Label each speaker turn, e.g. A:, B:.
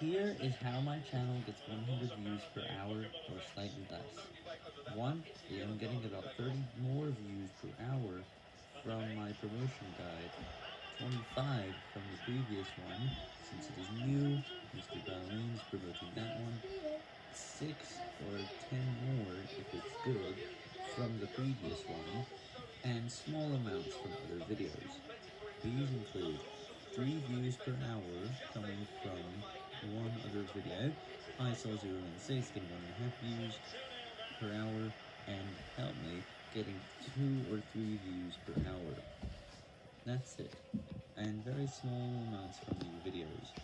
A: Here is how my channel gets 100 views per hour or slightly less. 1. I am getting about 30 more views per hour from my promotion guide, 25 from the previous one, since it is new, Mr. Ballerine is promoting that one, 6 or 10 more if it's good from the previous one, and small amounts from other videos. These include 3 views per hour coming other video, I saw 0 and 6 getting 1.5 views per hour, and help me getting 2 or 3 views per hour. That's it, and very small amounts from the.